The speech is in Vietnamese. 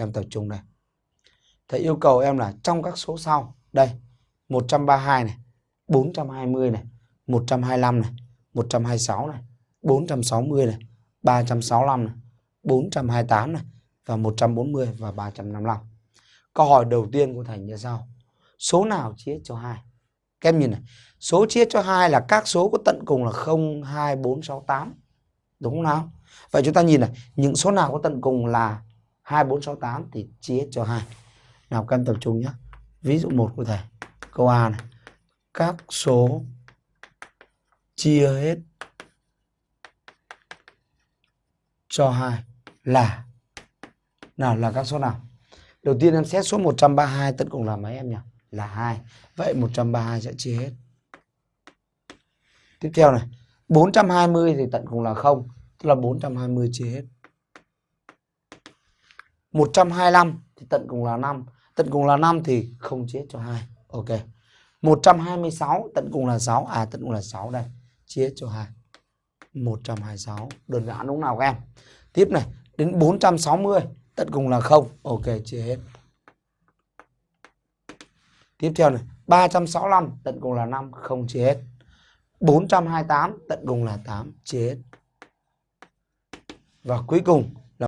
Các em tập trung đây. Thầy yêu cầu em là trong các số sau. Đây. 132 này. 420 này. 125 này. 126 này. 460 này. 365 này. 428 này. Và 140 và 355. Câu hỏi đầu tiên của thầy như sau. Số nào chia cho 2? Các em nhìn này. Số chia cho 2 là các số có tận cùng là 0, 2, 4, 6, 8. Đúng không nào? Vậy chúng ta nhìn này. Những số nào có tận cùng là 2468 thì chia cho 2. Nào các tập trung nhé. Ví dụ 1 của thầy. Câu A này. Các số chia hết cho 2 là nào là các số nào? Đầu tiên em xét số 132 tất cùng là mấy em nhỉ? Là 2. Vậy 132 sẽ chia hết. Tiếp theo này, 420 thì tận cùng là 0, tức là 420 chia hết. 125 thì tận cùng là 5, tận cùng là 5 thì không chia cho 2. Ok. 126 tận cùng là 6, à tận cùng là 6 đây, chia cho 2. 126, đơn giản đúng nào các em? Tiếp này, đến 460 tận cùng là 0, ok chia hết. Tiếp theo này, 365 tận cùng là 5, không chia hết. 428 tận cùng là 8, chia hết. Và cuối cùng